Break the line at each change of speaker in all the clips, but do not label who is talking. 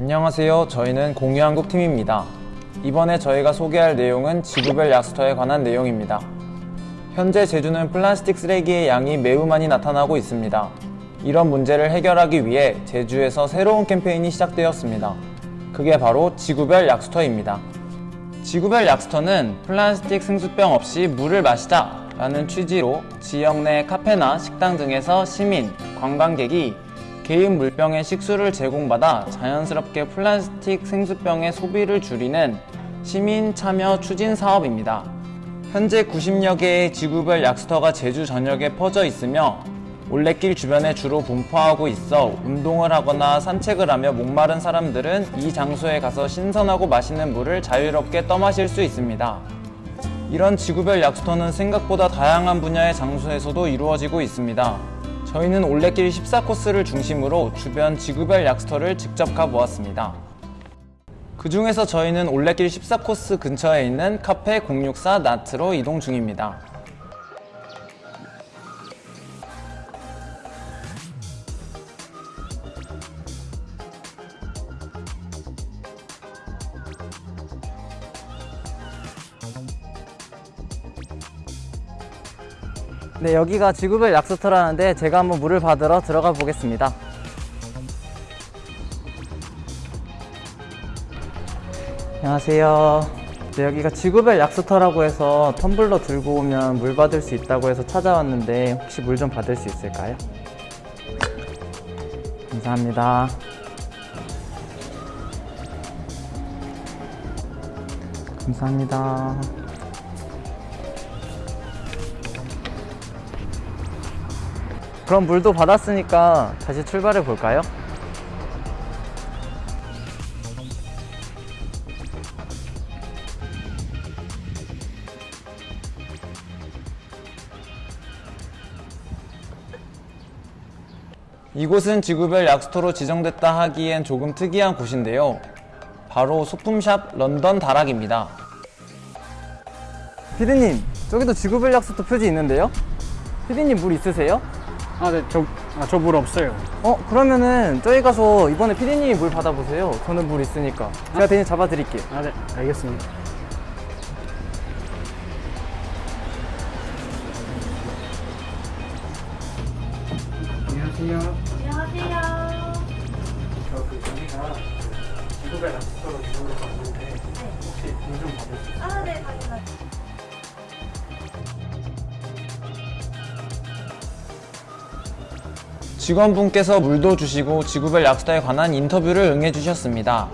안녕하세요. 저희는 공유한국 팀입니다. 이번에 저희가 소개할 내용은 지구별 약수터에 관한 내용입니다. 현재 제주는 플라스틱 쓰레기의 양이 매우 많이 나타나고 있습니다. 이런 문제를 해결하기 위해 제주에서 새로운 캠페인이 시작되었습니다. 그게 바로 지구별 약수터입니다. 지구별 약수터는 플라스틱 승수병 없이 물을 마시자 라는 취지로 지역 내 카페나 식당 등에서 시민, 관광객이 개인 물병에 식수를 제공받아 자연스럽게 플라스틱 생수병의 소비를 줄이는 시민 참여 추진 사업입니다. 현재 90여 개의 지구별 약수터가 제주 전역에 퍼져 있으며 올레길 주변에 주로 분포하고 있어 운동을 하거나 산책을 하며 목마른 사람들은 이 장소에 가서 신선하고 맛있는 물을 자유롭게 떠마실 수 있습니다. 이런 지구별 약수터는 생각보다 다양한 분야의 장소에서도 이루어지고 있습니다. 저희는 올레길 14코스를 중심으로 주변 지구별 약수터를 직접 가보았습니다. 그 중에서 저희는 올레길 14코스 근처에 있는 카페 064 나트로 이동 중입니다.
네, 여기가 지구별 약수터라는데 제가 한번 물을 받으러 들어가 보겠습니다. 안녕하세요. 네, 여기가 지구별 약수터라고 해서 텀블러 들고 오면 물 받을 수 있다고 해서 찾아왔는데 혹시 물 좀 받을 수 있을까요? 감사합니다. 감사합니다. 그럼 물도 받았으니까 다시 출발해 볼까요?
이곳은 지구별 약수터로 지정됐다 하기엔 조금 특이한 곳인데요. 바로 소품샵 런던 다락입니다.
피디님, 저기도 지구별 약수터 표지 있는데요? 피디님 물 있으세요?
아, 네, 저, 아, 저 물 없어요.
어, 그러면은 저희 가서 이번에 피디님이 물 받아보세요. 저는 물 있으니까. 제가 대신 잡아드릴게요.
아, 네, 알겠습니다. 안녕하세요.
안녕하세요.
저그 여기가 지구별 락스터로 지정돼서
직원분께서 물도 주시고 지구별 약수터에 관한 인터뷰를 응해주셨습니다.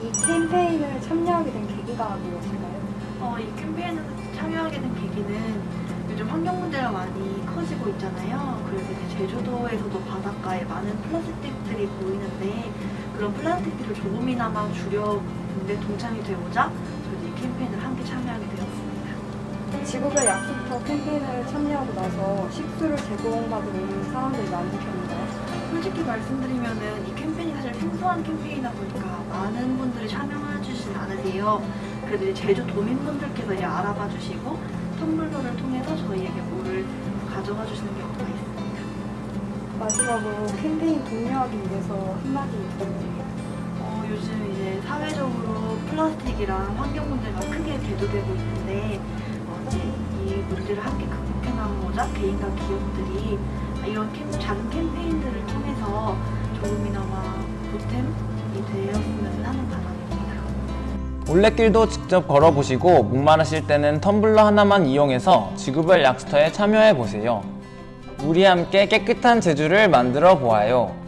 이 캠페인을 참여하게 된 계기가 무엇인가요?
어, 이 캠페인에 참여하게 된 계기는 요즘 환경 문제가 많이 커지고 있잖아요. 그래서 제주도에서도 바닷가에 많은 플라스틱들이 보이는데 그런 플라스틱들을 조금이나마 줄여는데 동참이 되고자 저희 이 캠페인을 함께 참여하게 되었습니다.
지구별 약수터 캠페인을 참여하고 나서 식수를 제공받은 사람들이 많은 편인가요?
솔직히 말씀드리면은 이 캠페인이 사실 생소한 캠페인이다 보니까 많은 분들이 참여해 주시진 않으세요. 그래도 제주 도민분들께서 이제 알아봐 주시고 텀블러를 통해서 저희에게 물을 가져가 주시는 경우가 있습니다.
마지막으로 캠페인 독려하기 위해서 한마디 부탁드립니다.
어, 요즘 이제 사회적으로 플라스틱이랑 환경 문제가 크게 대두되고 있는데 어, 이제 이 문제를 함께 극복해 나가고자 개인과 기업들이 이런 캠, 작은 캠페인들을 통해서 조금이나마 보탬이 되었으면 하는 바람입니다.
올레길도 직접 걸어보시고 목마르실 때는 텀블러 하나만 이용해서 지구별 약수터에 참여해보세요. 우리 함께 깨끗한 제주를 만들어 보아요.